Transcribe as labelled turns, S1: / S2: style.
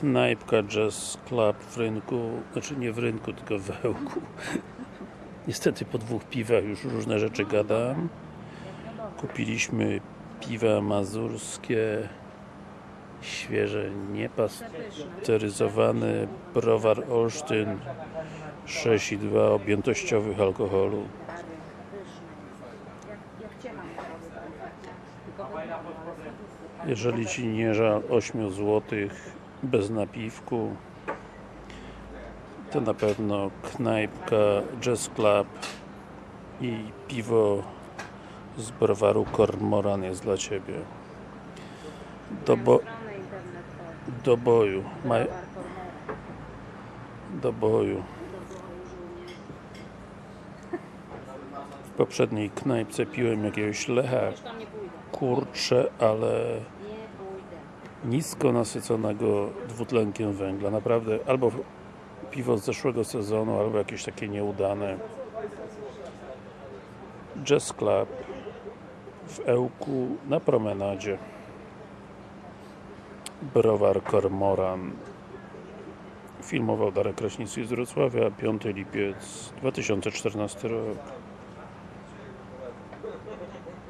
S1: knajpka Jazz Club w rynku, znaczy nie w rynku, tylko w Ełku. Niestety po dwóch piwach już różne rzeczy gadam. Kupiliśmy piwa mazurskie, świeże, niepasteryzowane, browar Olsztyn 6,2 objętościowych alkoholu. Jeżeli Ci nie żal 8 zł bez napiwku to na pewno knajpka Jazz Club i piwo z browaru Kormoran jest dla Ciebie. Do, bo, do boju. Do boju. W poprzedniej knajpce piłem jakiegoś lecha kurcze, ale nisko nasyconego dwutlenkiem węgla. Naprawdę albo piwo z zeszłego sezonu, albo jakieś takie nieudane. Jazz Club w Ełku na promenadzie. Browar Kormoran. Filmował Darek Kraśnicki z Wrocławia, 5 lipiec 2014 rok.